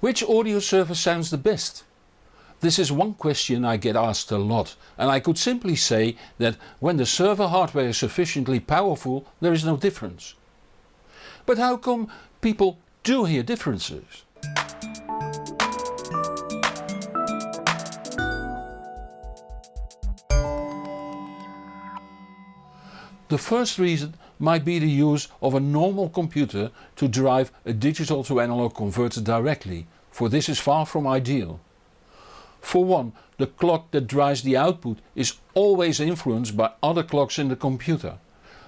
Which audio server sounds the best? This is one question I get asked a lot and I could simply say that when the server hardware is sufficiently powerful there is no difference. But how come people do hear differences? The first reason might be the use of a normal computer to drive a digital to analog converter directly, for this is far from ideal. For one, the clock that drives the output is always influenced by other clocks in the computer.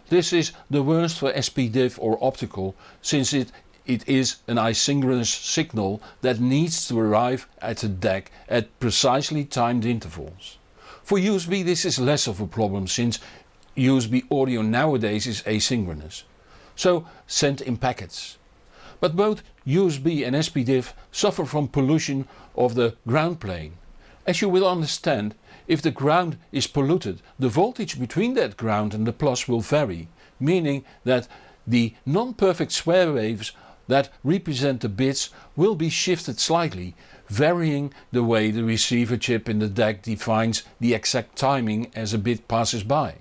This is the worst for SPDIF or optical since it, it is an asynchronous signal that needs to arrive at the DAC at precisely timed intervals. For USB this is less of a problem since USB audio nowadays is asynchronous, so sent in packets. But both USB and SPDIF suffer from pollution of the ground plane. As you will understand, if the ground is polluted, the voltage between that ground and the plus will vary, meaning that the non-perfect square waves that represent the bits will be shifted slightly, varying the way the receiver chip in the DAC defines the exact timing as a bit passes by.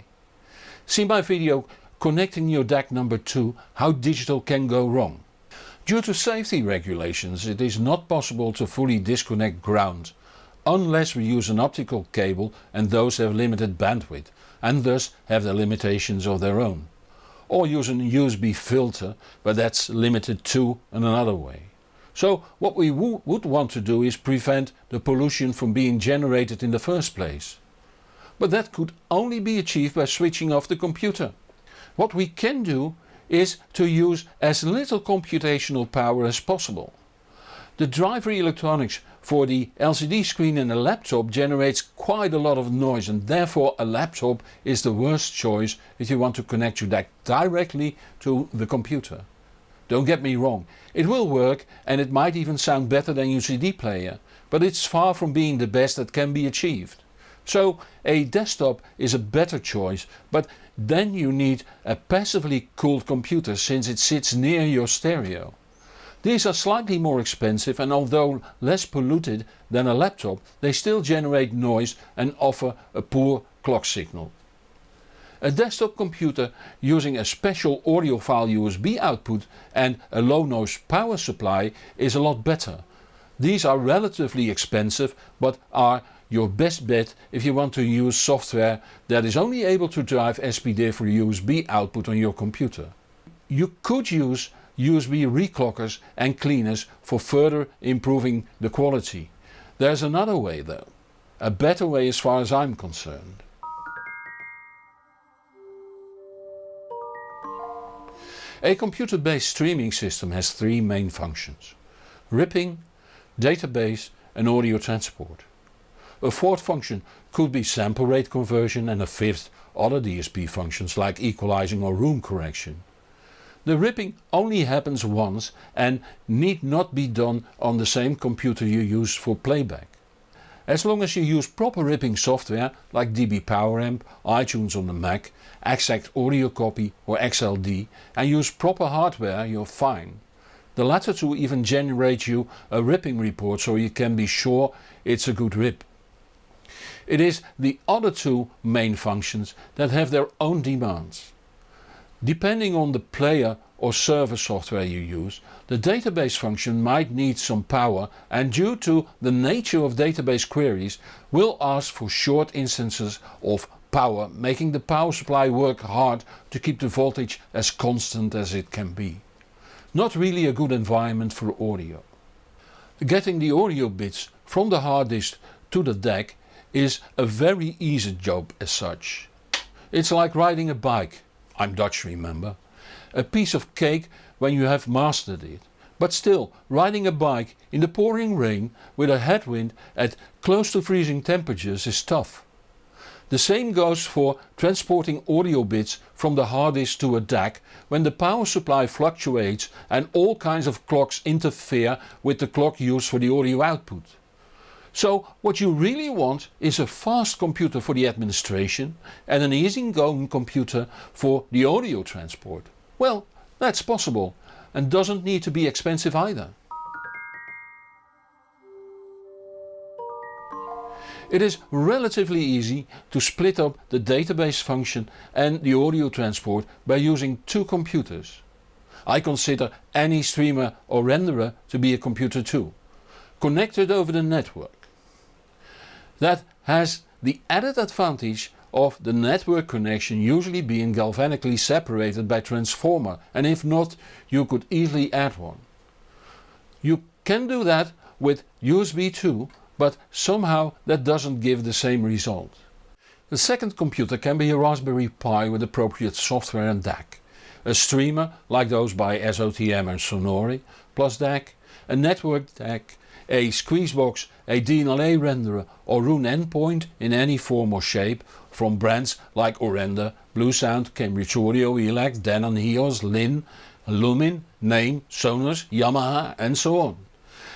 See my video connecting your DAC number 2 how digital can go wrong. Due to safety regulations it is not possible to fully disconnect ground unless we use an optical cable and those have limited bandwidth and thus have their limitations of their own. Or use an USB filter but that's limited too in another way. So what we would want to do is prevent the pollution from being generated in the first place but that could only be achieved by switching off the computer. What we can do is to use as little computational power as possible. The driver electronics for the LCD screen in a laptop generates quite a lot of noise and therefore a laptop is the worst choice if you want to connect your DAC directly to the computer. Don't get me wrong, it will work and it might even sound better than your CD player, but it's far from being the best that can be achieved. So a desktop is a better choice but then you need a passively cooled computer since it sits near your stereo. These are slightly more expensive and although less polluted than a laptop they still generate noise and offer a poor clock signal. A desktop computer using a special audiophile USB output and a low noise power supply is a lot better. These are relatively expensive but are your best bet if you want to use software that is only able to drive SPDIF for USB output on your computer. You could use USB reclockers and cleaners for further improving the quality. There's another way though. A better way as far as I'm concerned. A computer based streaming system has three main functions. Ripping, database and audio transport. A fourth function could be sample rate conversion and a fifth other DSP functions like equalizing or room correction. The ripping only happens once and need not be done on the same computer you use for playback. As long as you use proper ripping software like dBpoweramp, iTunes on the Mac, Exact Audio Copy or XLD and use proper hardware you're fine. The latter two even generate you a ripping report so you can be sure it's a good rip. It is the other two main functions that have their own demands. Depending on the player or server software you use, the database function might need some power and due to the nature of database queries will ask for short instances of power making the power supply work hard to keep the voltage as constant as it can be. Not really a good environment for audio. Getting the audio bits from the hard disk to the DAC is a very easy job as such. It's like riding a bike, I'm Dutch remember, a piece of cake when you have mastered it. But still, riding a bike in the pouring rain with a headwind at close to freezing temperatures is tough. The same goes for transporting audio bits from the hard disk to a DAC when the power supply fluctuates and all kinds of clocks interfere with the clock used for the audio output. So what you really want is a fast computer for the administration and an easygoing computer for the audio transport. Well, that's possible and doesn't need to be expensive either. It is relatively easy to split up the database function and the audio transport by using two computers. I consider any streamer or renderer to be a computer too, connected over the network. That has the added advantage of the network connection usually being galvanically separated by transformer and if not you could easily add one. You can do that with USB 2 but somehow that doesn't give the same result. The second computer can be a Raspberry Pi with appropriate software and DAC, a streamer like those by SOTM and Sonore plus DAC, a network DAC, a Squeezebox, a DLNA renderer or Roon endpoint in any form or shape from brands like Aurender, Bluesound, Cambridge Audio, ELAC, Denon, HEOS, Linn, Lumin, Naim, Sonos, Yamaha and so on.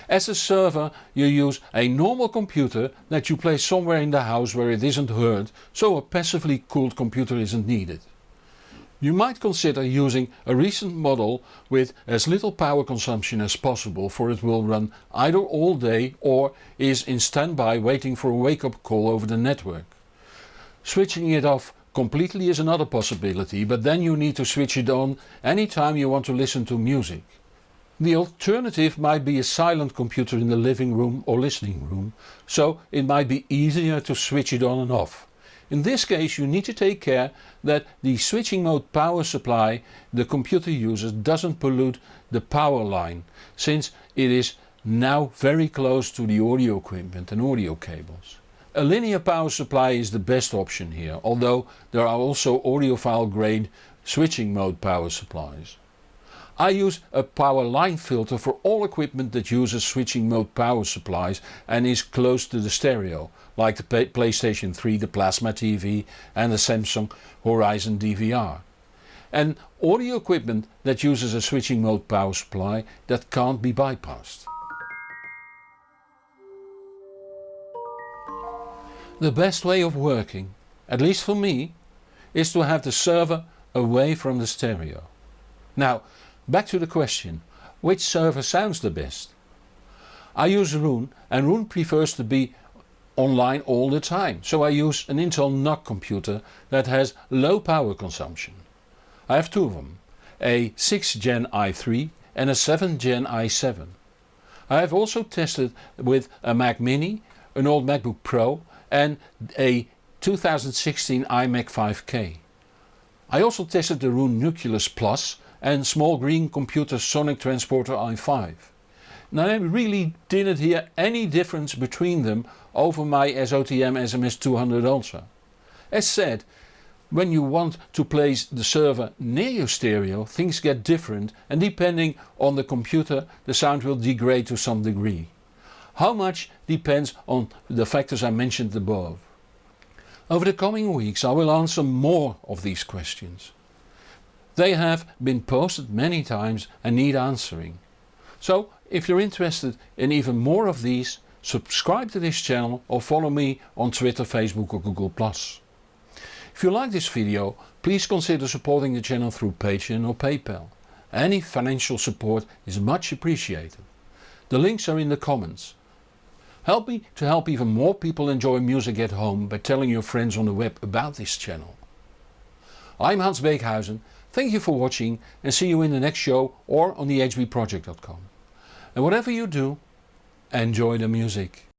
As a server you use a normal computer that you place somewhere in the house where it isn't heard, so a passively cooled computer isn't needed. You might consider using a recent model with as little power consumption as possible for it will run either all day or is in standby waiting for a wake up call over the network. Switching it off completely is another possibility but then you need to switch it on anytime you want to listen to music. The alternative might be a silent computer in the living room or listening room, so it might be easier to switch it on and off. In this case you need to take care that the switching mode power supply the computer uses doesn't pollute the power line, since it is now very close to the audio equipment and audio cables. A linear power supply is the best option here, although there are also audiophile grade switching mode power supplies. I use a power line filter for all equipment that uses switching mode power supplies and is close to the stereo, like the PlayStation 3, the Plasma TV and the Samsung Horizon DVR. And audio equipment that uses a switching mode power supply that can't be bypassed. The best way of working, at least for me, is to have the server away from the stereo. Now Back to the question, which server sounds the best? I use Roon and Roon prefers to be online all the time, so I use an Intel NUC computer that has low power consumption. I have two of them, a 6 Gen i3 and a 7 Gen i7. I have also tested with a Mac Mini, an old MacBook Pro and a 2016 iMac 5K. I also tested the Roon Nucleus Plus and small green computer Sonic Transporter i5. Now I really didn't hear any difference between them over my SOTM SMS200 Ultra. As said, when you want to place the server near your stereo things get different and depending on the computer the sound will degrade to some degree. How much depends on the factors I mentioned above. Over the coming weeks I will answer more of these questions. They have been posted many times and need answering. So if you're interested in even more of these, subscribe to this channel or follow me on Twitter, Facebook or Google+. If you like this video, please consider supporting the channel through Patreon or PayPal. Any financial support is much appreciated. The links are in the comments. Help me to help even more people enjoy music at home by telling your friends on the web about this channel. I'm Hans Beekhuyzen Thank you for watching and see you in the next show or on the hbproject.com. And whatever you do, enjoy the music.